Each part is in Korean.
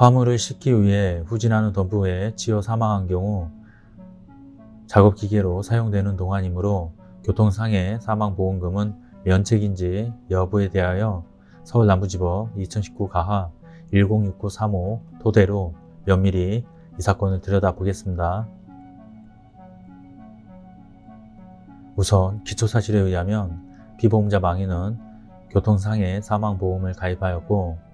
화물을 싣기 위해 후진하는 덤프에 치여 사망한 경우 작업기계로 사용되는 동안이므로 교통상해 사망보험금은 면책인지 여부에 대하여 서울남부지법 2019 가하 106935 토대로 면밀히 이 사건을 들여다보겠습니다. 우선 기초사실에 의하면 피보험자 망인은 교통상해 사망보험을 가입하였고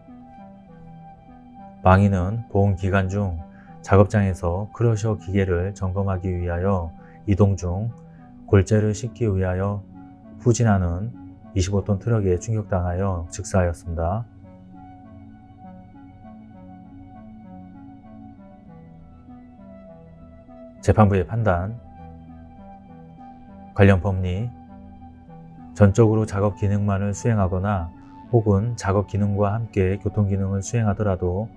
망인은 보험기간 중 작업장에서 크러셔 기계를 점검하기 위하여 이동 중 골재를 싣기 위하여 후진하는 25톤 트럭에 충격당하여 즉사하였습니다. 재판부의 판단 관련 법리 전적으로 작업 기능만을 수행하거나 혹은 작업 기능과 함께 교통 기능을 수행하더라도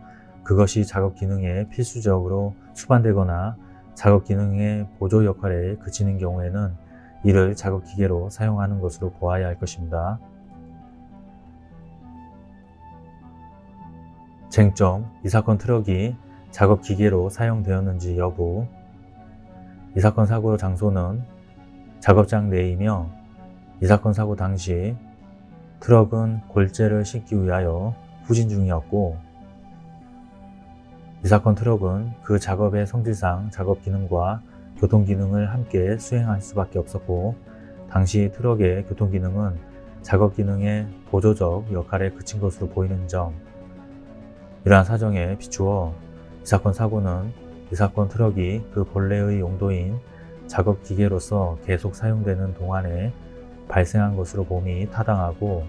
그것이 작업 기능에 필수적으로 수반되거나 작업 기능의 보조 역할에 그치는 경우에는 이를 작업 기계로 사용하는 것으로 보아야 할 것입니다. 쟁점, 이 사건 트럭이 작업 기계로 사용되었는지 여부 이 사건 사고 장소는 작업장 내이며 이 사건 사고 당시 트럭은 골재를 싣기 위하여 후진 중이었고 이 사건 트럭은 그 작업의 성질상 작업 기능과 교통 기능을 함께 수행할 수밖에 없었고 당시 트럭의 교통 기능은 작업 기능의 보조적 역할에 그친 것으로 보이는 점. 이러한 사정에 비추어 이 사건 사고는 이 사건 트럭이 그 본래의 용도인 작업 기계로서 계속 사용되는 동안에 발생한 것으로 봄이 타당하고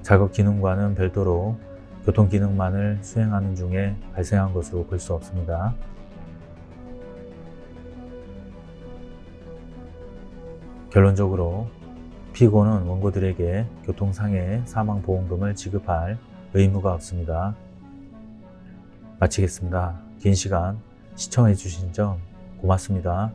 작업 기능과는 별도로 교통 기능만을 수행하는 중에 발생한 것으로 볼 수 없습니다. 결론적으로 피고는 원고들에게 교통상해 사망보험금을 지급할 의무가 없습니다. 마치겠습니다. 긴 시간 시청해 주신 점 고맙습니다.